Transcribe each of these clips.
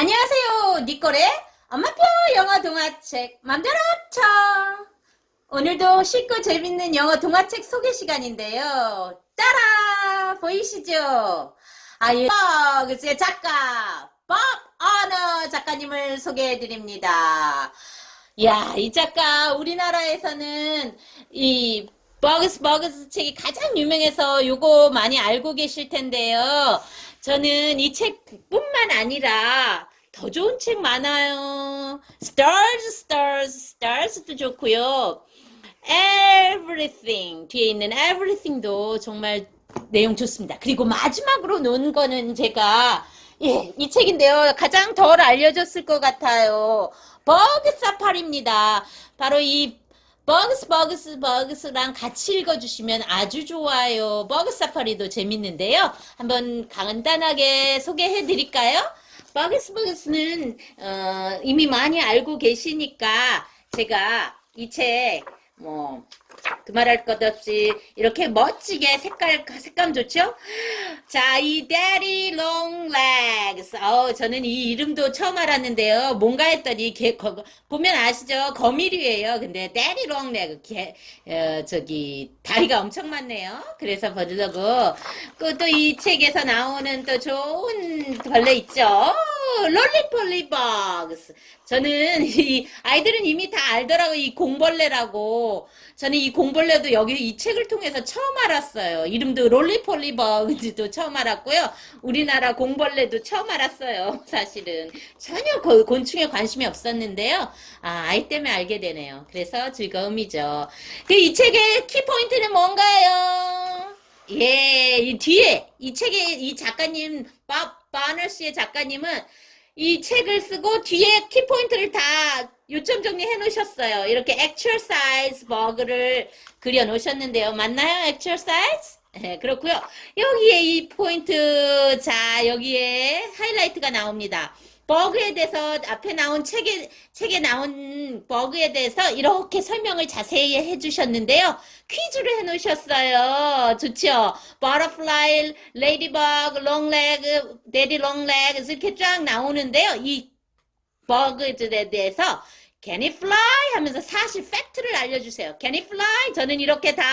안녕하세요. 니꼬의 엄마표 영어 동화책 맘대로 쳐. 오늘도 쉽고 재밌는 영어 동화책 소개 시간인데요. 따라 보이시죠? 아유, 그의 작가 법 어너 작가님을 소개해 드립니다. 야, 이 작가 우리나라에서는 이 버그스 버그스 책이 가장 유명해서 요거 많이 알고 계실 텐데요. 저는 이 책뿐만 아니라 더 좋은 책 많아요. Stars, Stars, Stars도 좋고요. Everything 뒤에 있는 Everything도 정말 내용 좋습니다. 그리고 마지막으로 놓은 거는 제가 예, 이 책인데요. 가장 덜 알려졌을 것 같아요. Bug Safari입니다. 바로 이 Bugs Bugs Bugs랑 같이 읽어주시면 아주 좋아요. Bug Safari도 재밌는데요. 한번 간단하게 소개해 드릴까요? 버그스 버그스는 어, 이미 많이 알고 계시니까 제가 이 책 뭐 그 말할 것 없이 이렇게 멋지게 색깔 색감 좋죠? 자, 이 Daddy 어, 저는 이 이름도 처음 알았는데요. 뭔가 했더니 개, 거, 보면 아시죠? 거미류예요. 근데 Daddy Long Leg 개, 어, 저기 다리가 엄청 많네요. 그래서 버리려고 또 이 책에서 나오는 또 좋은 벌레 있죠? roly-poly bugs. 저는 이 아이들은 이미 다 알더라고 이 공벌레라고. 저는 이 공벌레도 여기 이 책을 통해서 처음 알았어요. 이름도 roly-poly bug도 처음 알았고요. 우리나라 공벌레도 처음 알았어요. 사실은 전혀 곤충에 관심이 없었는데요. 아, 아이 때문에 알게 되네요. 그래서 즐거움이죠. 그 이 책의 키포인트는 뭔가요? 예, 이 뒤에 이 책의 이 작가님 밥 바너스의 작가님은 이 책을 쓰고 뒤에 키포인트를 다 요점 정리해 놓으셨어요. 이렇게 exercise 버그를 그려 놓으셨는데요. 맞나요? exercise? 네, 그렇고요. 여기에 이 포인트 자 여기에 하이라이트가 나옵니다. 버그에 대해서 앞에 나온 책에 책에 나온 버그에 대해서 이렇게 설명을 자세히 해주셨는데요. 퀴즈를 해놓으셨어요. 좋죠? Butterfly, Ladybug, Longleg, Daddy Longleg 이렇게 쫙 나오는데요. 이 버그들에 대해서 Can it fly? 하면서 사실 팩트를 알려주세요. Can it fly? 저는 이렇게 다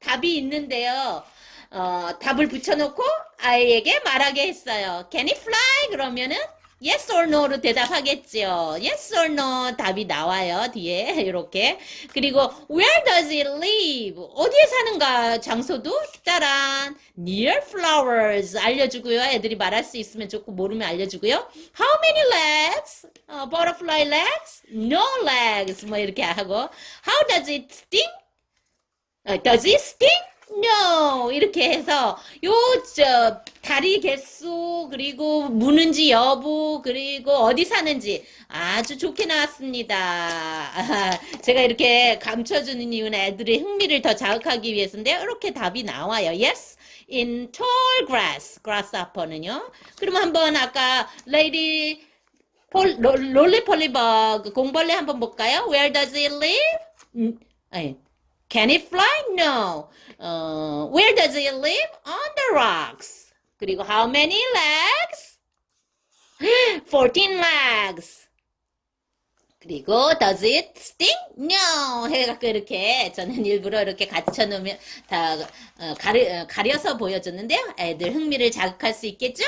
답이 있는데요. 어, 답을 붙여놓고 아이에게 말하게 했어요. Can it fly? 그러면은 yes or no로 대답하겠죠. yes or no 답이 나와요. 뒤에 이렇게. 그리고 where does it live? 어디에 사는가 장소도 따란 near flowers 알려주고요. 애들이 말할 수 있으면 좋고 모르면 알려주고요. how many legs? 어, butterfly legs? no legs 뭐 이렇게 하고 how does it sting? 어, does it sting? No 이렇게 해서 요 저 다리 개수 그리고 무는지 여부 그리고 어디 사는지 아주 좋게 나왔습니다. 아, 제가 이렇게 감춰주는 이유는 애들의 흥미를 더 자극하기 위해서인데요. 이렇게 답이 나와요. Yes, in tall grass, grasshopper는요. 그러면 한번 아까 lady 폴, 롤리폴리버그 공벌레 한번 볼까요? Where does it live? 음, 아니, Can it fly? No. Uh, where does it live? On the rocks. 그리고 how many legs? 14 legs. 그리고 does it sting? No. 해갖고 이렇게 저는 일부러 이렇게 갖춰 놓으면 다 어, 가리, 어, 가려서 보여줬는데요. 애들 흥미를 자극할 수 있겠죠?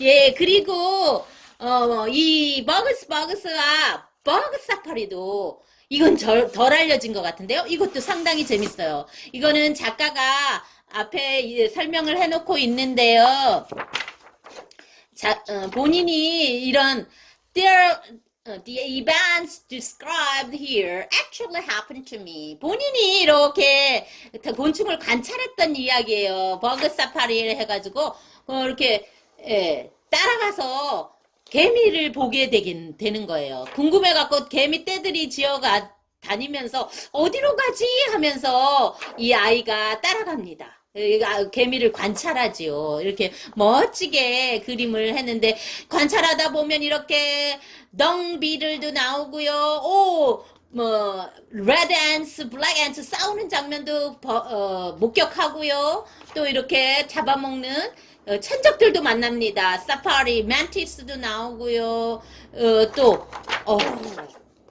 예, 그리고 어, 이 버그스 버그스와 버그 사파리도 이건 덜, 덜 알려진 것 같은데요. 이것도 상당히 재밌어요. 이거는 작가가 앞에 설명을 해놓고 있는데요. 자, 어, 본인이 이런 there, uh, the events described here actually happened to me. 본인이 이렇게 곤충을 관찰했던 이야기예요. Bug Safari를 해가지고 어, 이렇게 예, 따라가서 개미를 보게 되긴 되는 거예요. 궁금해갖고 개미 떼들이 지어가 다니면서 어디로 가지 하면서 이 아이가 따라갑니다. 개미를 관찰하지요. 이렇게 멋지게 그림을 했는데 관찰하다 보면 이렇게 덩비들도 나오고요. 오, 뭐 red ants, black ants 싸우는 장면도 버, 어, 목격하고요. 또 이렇게 잡아먹는 어, 천적들도 만납니다. 사파리, 만티스도 나오고요. 어, 또 어,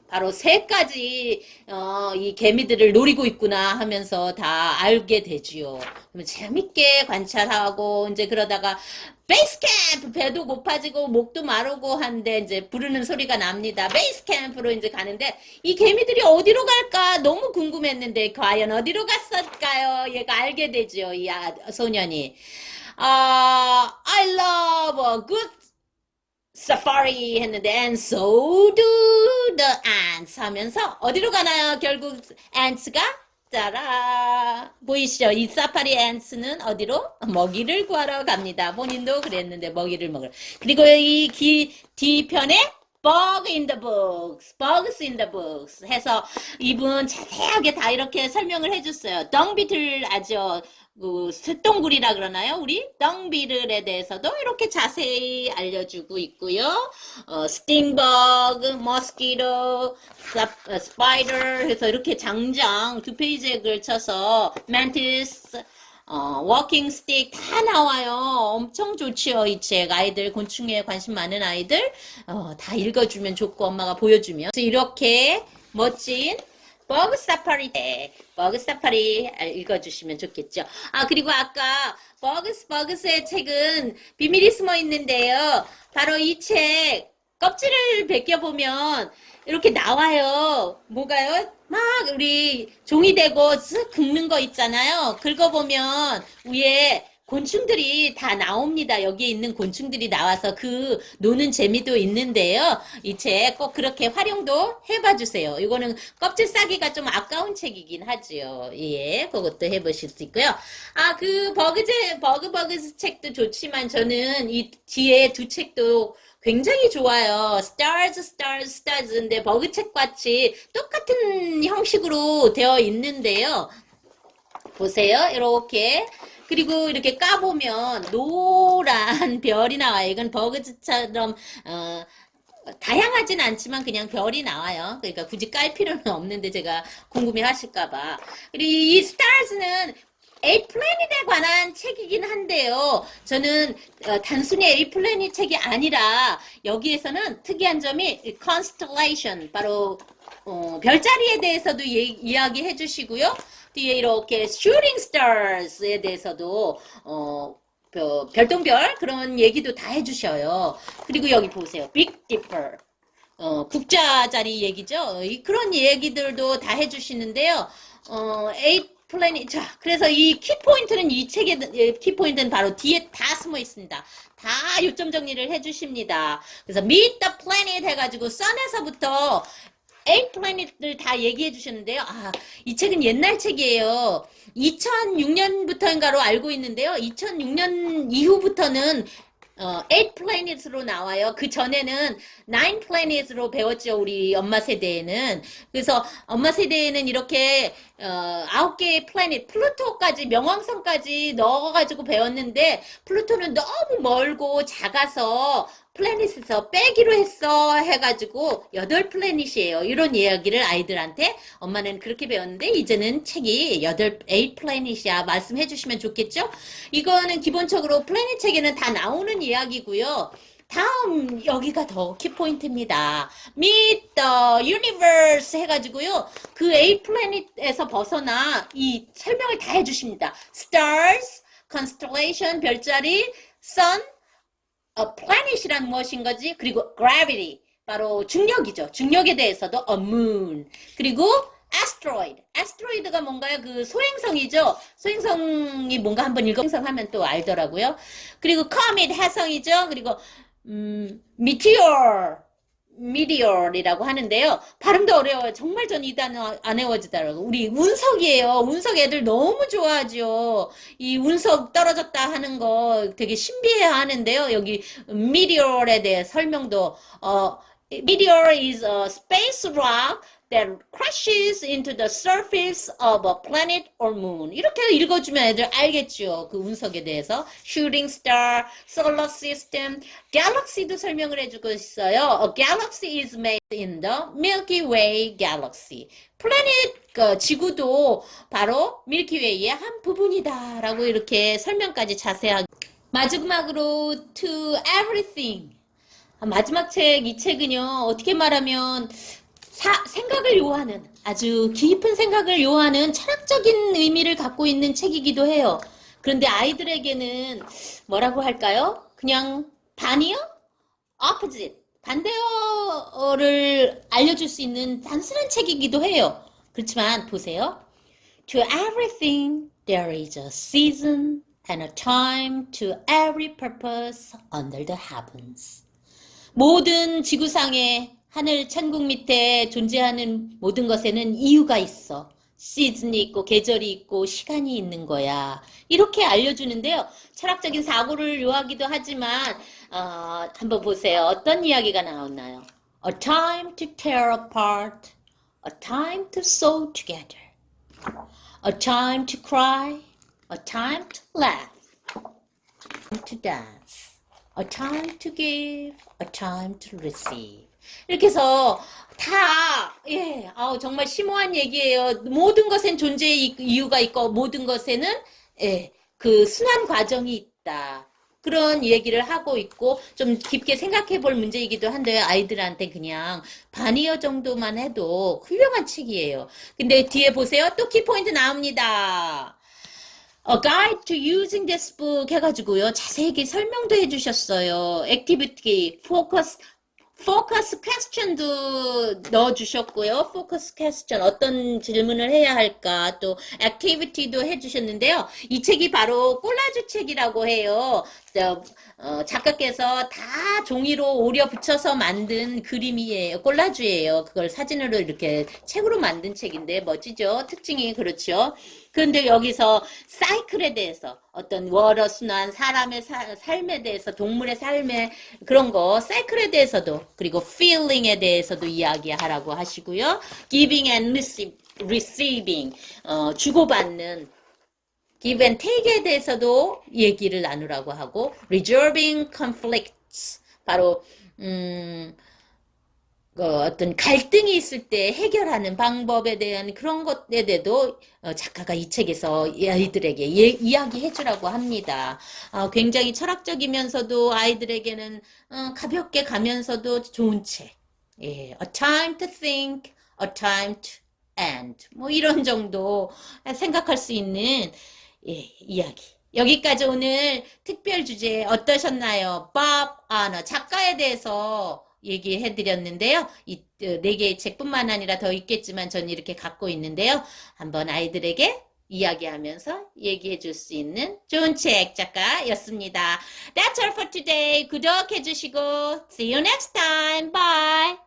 바로 세 가지 어, 이 개미들을 노리고 있구나 하면서 다 알게 되지요. 재밌게 관찰하고 이제 그러다가 베이스 캠프 배도 고파지고 목도 마르고 한데 이제 부르는 소리가 납니다. 베이스 캠프로 이제 가는데 이 개미들이 어디로 갈까 너무 궁금했는데 과연 어디로 갔을까요? 얘가 알게 되죠. 이 아, 소년이. 아, I love a good safari 했는데 and so do the ants 하면서 어디로 가나요? 결국 ants가 짜라 보이시죠? 이 사파리 앤스는 어디로? 먹이를 구하러 갑니다. 본인도 그랬는데 먹이를 먹으러. 그리고 이 기, 뒤편에 bug in the books, bugs in the books 해서 이분 자세하게 다 이렇게 설명을 해줬어요. 덩비틀 아죠? 그 쇳덩굴이라 그러나요? 우리 덩비를에 대해서도 이렇게 자세히 알려주고 있고요. 어, stink bug, mosquito, spider 해서 이렇게 장장 두 페이지에 걸쳐서 mantis, 어, walking stick 다 나와요. 엄청 좋지요, 이 책. 아이들, 곤충에 관심 많은 아이들, 어, 다 읽어주면 좋고, 엄마가 보여주면. 그래서 이렇게 멋진 Bug Safari 때 Bug Safari 읽어주시면 좋겠죠. 아 그리고 아까 Bugs Bugs의 책은 비밀이 숨어 있는데요. 바로 이 책 껍질을 벗겨보면 이렇게 나와요. 뭐가요? 막 우리 종이 대고 쓱 긁는 거 있잖아요. 긁어보면 위에 곤충들이 다 나옵니다. 여기에 있는 곤충들이 나와서 그 노는 재미도 있는데요. 이 책 꼭 그렇게 활용도 해봐 주세요. 이거는 껍질 싸기가 좀 아까운 책이긴 하지요. 예, 그것도 해보실 수 있고요. 아, 그 버그제, 버그버그 책도 좋지만 저는 이 뒤에 두 책도 굉장히 좋아요. Stars, Stars, Stars인데 버그책 같이 똑같은 형식으로 되어 있는데요. 보세요. 이렇게 그리고 이렇게 까보면 노란 별이 나와요. 이건 버그즈처럼 어, 다양하진 않지만 그냥 별이 나와요. 그러니까 굳이 깔 필요는 없는데 제가 궁금해 하실까봐. 그리고 이 스타즈는 A 플래닛에 관한 책이긴 한데요. 저는 어, 단순히 A 플래닛 책이 아니라 여기에서는 특이한 점이 constellation 바로 어, 별자리에 대해서도 예, 이야기해 주시고요. 뒤에 이렇게 shooting stars에 대해서도 어, 별똥별 그런 얘기도 다 해주셔요. 그리고 여기 보세요. Big Dipper. 어, 국자 자리 얘기죠. 이, 그런 얘기들도 다 해주시는데요. 어, eight planet. 자, 그래서 이 키포인트는 이 책의 키포인트는 바로 뒤에 다 숨어 있습니다. 다 요점 정리를 해주십니다. 그래서 Meet the Planet 해가지고 Sun에서부터 planet을 다 얘기해 주셨는데요. 아, 이 책은 옛날 책이에요. 2006년부터인가로 알고 있는데요. 2006년 이후부터는 어, 8 planet으로 나와요. 그 전에는 9 planet으로 배웠죠. 우리 엄마 세대에는. 그래서 엄마 세대에는 이렇게 어, 9개의 planet, Pluto까지 명왕성까지 넣어가지고 배웠는데 Pluto는 너무 멀고 작아서 planet에서 빼기로 했어 해가지고 여덟 planet이에요. 이런 이야기를 아이들한테 엄마는 그렇게 배웠는데 이제는 책이 여덟 eight planet이야 말씀해 주시면 좋겠죠? 이거는 기본적으로 플래닛 책에는 다 나오는 이야기고요. 다음 여기가 더 키포인트입니다. Meet the Universe 해가지고요. 그 A 플래닛에서 벗어나 이 설명을 다 해주십니다. Stars, Constellation, 별자리, Sun, a planet이란 무엇인 거지? 그리고 gravity, 바로 중력이죠. 중력에 대해서도 a moon. 그리고 asteroid. asteroid가 뭔가요? 그 소행성이죠. 소행성이 뭔가 한번 읽어 소행성 하면 또 알더라고요. 그리고 comet 해성이죠. 그리고 음, meteor. 미디어이라고 하는데요. 발음도 어려워요. 정말 전 이 단어 안 외워지더라고요. 우리 운석이에요. 운석 애들 너무 좋아하죠. 이 운석 떨어졌다 하는 거 되게 신비해 하는데요. 여기 미디어에 대해 설명도 어, meteor is a space rock that crashes into the surface of a planet or moon. 이렇게 읽어주면 애들 알겠죠. 그 운석에 대해서. shooting star, solar system, galaxy도 설명을 해주고 있어요. A galaxy is made in the Milky Way galaxy. planet, 그 지구도 바로 밀키웨이의 한 부분이다. 라고 이렇게 설명까지 자세하게 마지막으로 to everything. 아, 마지막 책, 이 책은요, 어떻게 말하면 사, 생각을 요하는 아주 깊은 생각을 요하는 철학적인 의미를 갖고 있는 책이기도 해요. 그런데 아이들에게는 뭐라고 할까요? 그냥 반이요? opposite. 반대어를 알려줄 수 있는 단순한 책이기도 해요. 그렇지만 보세요. To everything there is a season and a time to every purpose under the heavens. 모든 지구상의 하늘 천국 밑에 존재하는 모든 것에는 이유가 있어. 시즌이 있고 계절이 있고 시간이 있는 거야. 이렇게 알려주는데요. 철학적인 사고를 요하기도 하지만 어, 한번 보세요. 어떤 이야기가 나왔나요? A time to tear apart, a time to sew together, a time to cry, a time to laugh, a time to dance, a time to give, a time to receive. 이렇게 해서 다, 예, 아우, 정말 심오한 얘기예요. 모든 것엔 존재의 이- 이유가 있고, 모든 것에는, 예, 그 순환 과정이 있다. 그런 얘기를 하고 있고, 좀 깊게 생각해 볼 문제이기도 한데, 아이들한테 그냥 단어 정도만 해도 훌륭한 책이에요. 근데 뒤에 보세요. 또 키포인트 나옵니다. A Guide to Using This Book 해가지고요. 자세하게 설명도 해주셨어요. activity, focus, focus question도 넣어주셨고요. focus question 어떤 질문을 해야 할까 또 activity도 해주셨는데요. 이 책이 바로 콜라주 책이라고 해요. 저, 어, 작가께서 다 종이로 오려 붙여서 만든 그림이에요. 콜라주예요. 그걸 사진으로 이렇게 책으로 만든 책인데 멋지죠? 특징이 그렇죠. 그런데 여기서 사이클에 대해서 어떤 월어 순환 사람의 사- 삶에 대해서 동물의 삶의 그런 거 사이클에 대해서도 그리고 feeling에 대해서도 이야기하라고 하시고요. giving and receiving 어, 주고받는 give and take에 대해서도 얘기를 나누라고 하고 resolving conflicts 바로 음, 그 어떤 갈등이 있을 때 해결하는 방법에 대한 그런 것에 대해도 어, 작가가 이 책에서 이 아이들에게 예, 이야기해 주라고 합니다. 어, 굉장히 철학적이면서도 아이들에게는 어, 가볍게 가면서도 좋은 책. 예, A time to think, a time to end. 뭐 이런 정도 생각할 수 있는 예, 이야기. 여기까지 오늘 특별 주제 어떠셨나요? 밥 아너 작가에 대해서 얘기해 드렸는데요. 이 네 개의 책뿐만 아니라 더 있겠지만 전 이렇게 갖고 있는데요. 한번 아이들에게 이야기하면서 얘기해 줄 수 있는 좋은 책 작가였습니다. That's all for today. 구독해 주시고 see you next time. Bye.